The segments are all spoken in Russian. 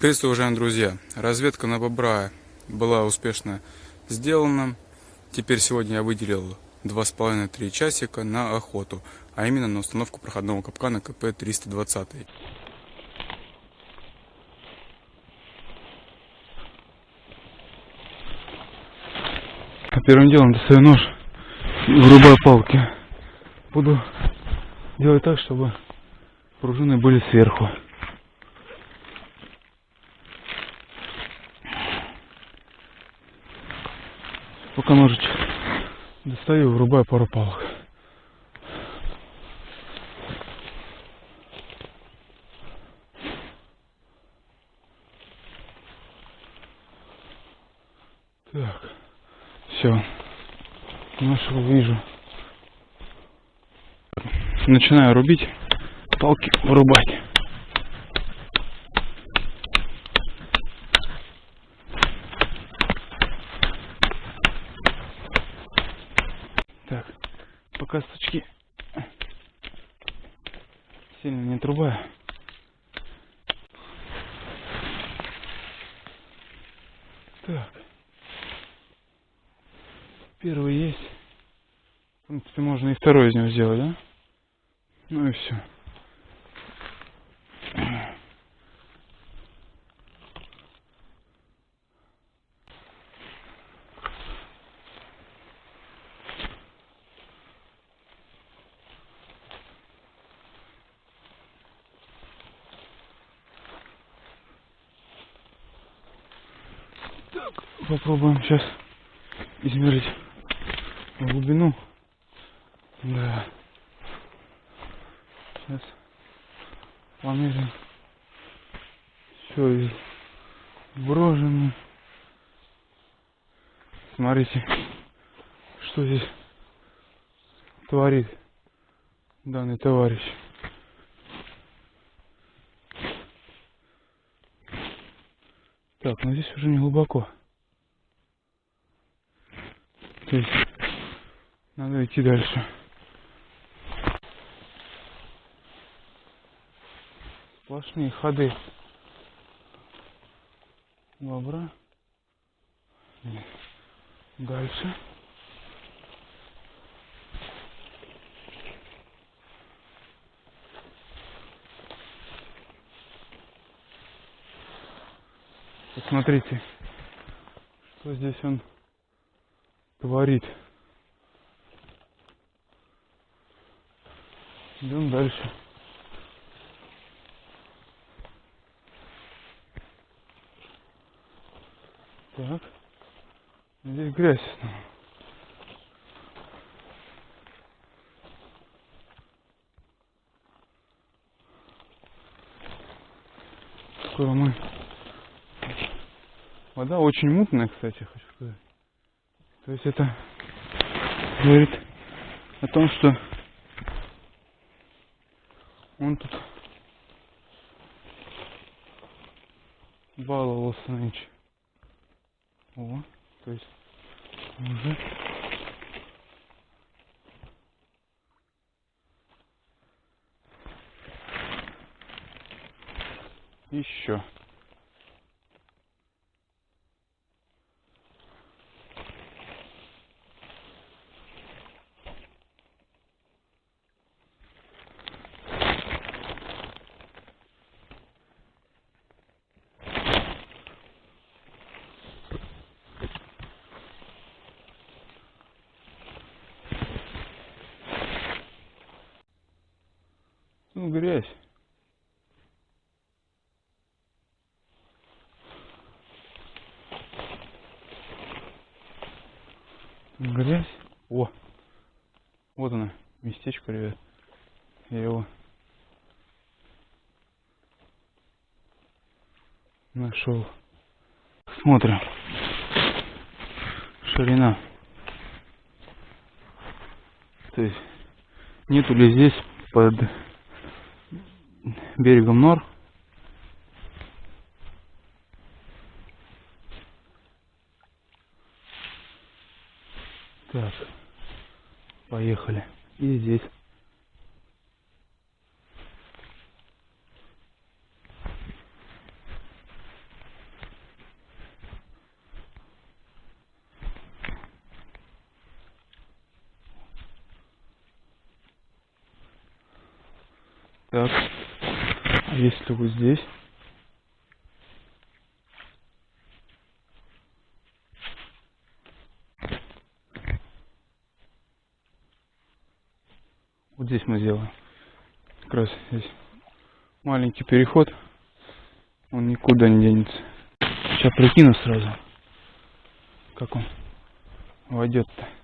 Приветствую, уважаемые друзья! Разведка на бобра была успешно сделана. Теперь сегодня я выделил 2,5-3 часика на охоту, а именно на установку проходного капкана КП-320. Первым делом достаю нож и вырубаю палки. Буду делать так, чтобы пружины были сверху. Пока ножичек достаю, врубаю пару палок. Так, все, нашел, вижу. Начинаю рубить, палки вырубать. Так, пока сучки сильно не трубаю. Так. Первый есть. В принципе, можно и второй из него сделать, да? Ну и все. Так, попробуем сейчас измерить глубину. Да. Сейчас померим. Все вброжено. Смотрите, что здесь творит данный товарищ. Так, но здесь уже не глубоко. То есть надо идти дальше. Сплошные ходы бобра. Дальше. Посмотрите, что здесь он творит. Идем дальше. Так. Здесь грязь. Скоро мы... Вода очень мутная, кстати, хочу сказать. То есть это говорит о том, что он тут баловался нынче. О, то есть уже еще. Ну, грязь. Грязь. О, вот она, местечко, ребят. Я его нашел. Смотрим. Ширина. То есть нету ли здесь под берегом Нор. Так, поехали. И здесь. Так. Вот здесь? Вот здесь мы сделаем. Как раз здесь маленький переход. Он никуда не денется. Сейчас прикину сразу. Как он войдет-то.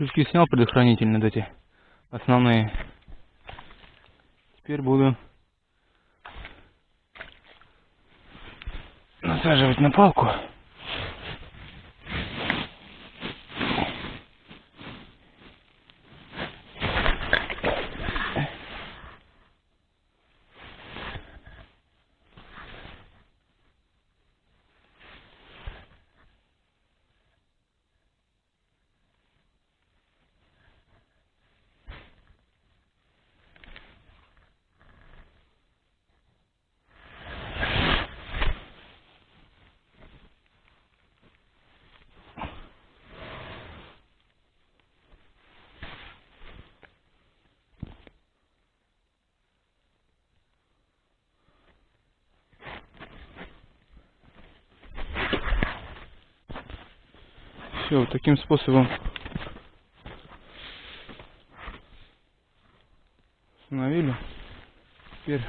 Крючки снял предохранительные вот эти основные. Теперь буду насаживать на палку. Все, таким способом установили. Теперь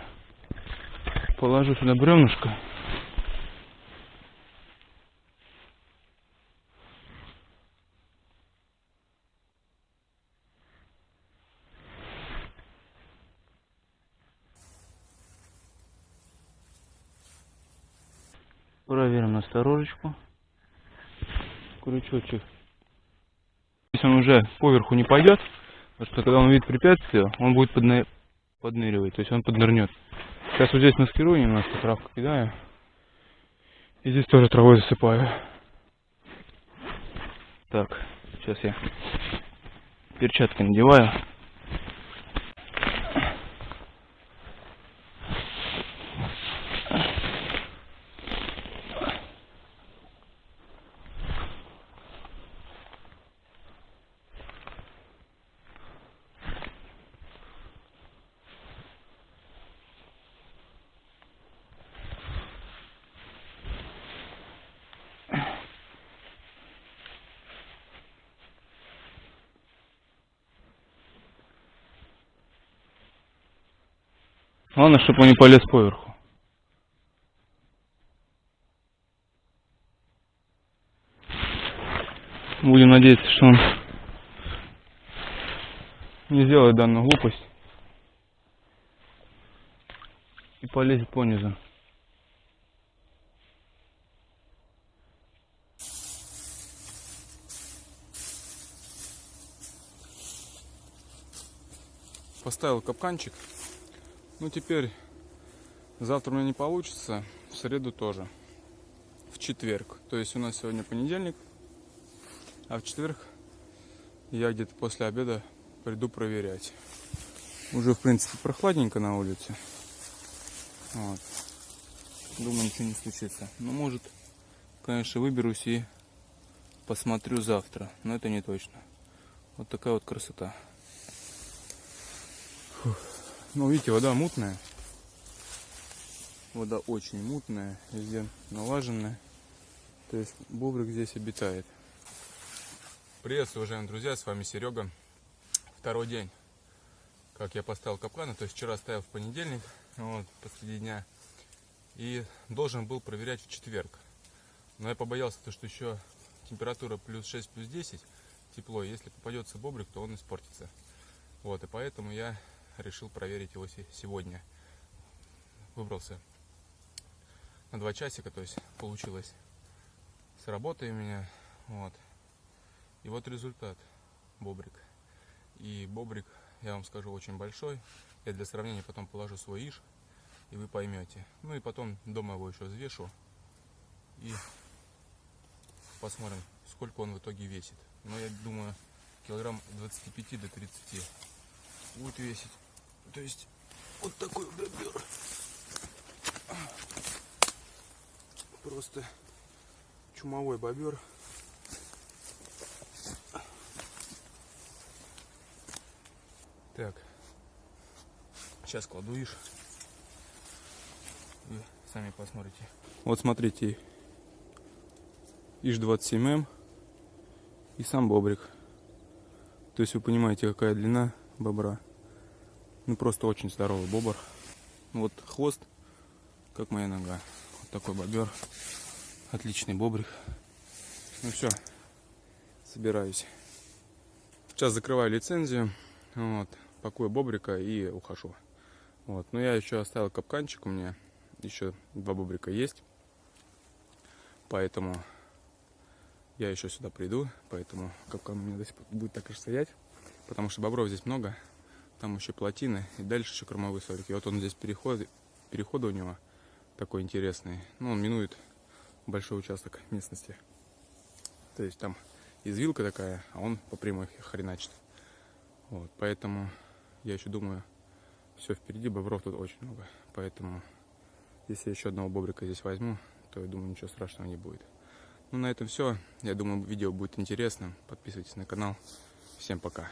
положу сюда бревнышко. Проверим осторожечку крючочек. Если он уже поверху не пойдет, потому что когда он видит препятствие, он будет подны... подныривать, то есть он поднырнет. Сейчас вот здесь маскирую немножко, травку кидаю. И здесь тоже травой засыпаю. Так, сейчас я перчатки надеваю. Главное, чтобы он не полез поверху. Будем надеяться, что он не сделает данную глупость и полезет по низу. Поставил капканчик ну, теперь завтра у меня не получится, в среду тоже. В четверг. То есть у нас сегодня понедельник, а в четверг я где-то после обеда приду проверять. Уже, в принципе, прохладненько на улице. Вот. Думаю, ничего не случится. Но может, конечно, выберусь и посмотрю завтра. Но это не точно. Вот такая вот красота. Ну, видите, вода мутная. Вода очень мутная, везде налаженная. То есть бобрик здесь обитает. Приветствую, уважаемые друзья, с вами Серега. Второй день, как я поставил капканы. То есть вчера ставил в понедельник, вот, посреди дня. И должен был проверять в четверг. Но я побоялся, то, что еще температура плюс 6, плюс 10, тепло. Если попадется бобрик, то он испортится. Вот, и поэтому я решил проверить его сегодня. Выбрался на два часика, то есть получилось с работой у меня. Вот. И вот результат. Бобрик. И бобрик, я вам скажу, очень большой. Я для сравнения потом положу свой иш, и вы поймете. Ну и потом дома его еще взвешу. И посмотрим, сколько он в итоге весит. Но я думаю, килограмм 25 до 30 будет весить. То есть вот такой бобер. Просто чумовой бобер. Так, сейчас кладу иш. Вы сами посмотрите. Вот смотрите, иш 27М и сам бобрик. То есть вы понимаете, какая длина бобра. Ну просто очень здоровый бобр. Вот хвост, как моя нога. Вот такой бобер. Отличный бобрик. Ну все, собираюсь. Сейчас закрываю лицензию. Вот, пакую бобрика и ухожу. Вот, но я еще оставил капканчик у меня. Еще два бобрика есть. Поэтому я еще сюда приду. Поэтому капкан у меня до сих пор будет так и стоять. Потому что бобров здесь много. Там еще плотины. И дальше еще кормовые сорики. Вот он здесь переход, переход у него такой интересный. Ну, он минует большой участок местности. То есть там извилка такая, а он по прямой хреначит. Вот, поэтому я еще думаю, все впереди, бобров тут очень много. Поэтому, если я еще одного бобрика здесь возьму, то я думаю, ничего страшного не будет. Ну, на этом все. Я думаю, видео будет интересным. Подписывайтесь на канал. Всем пока.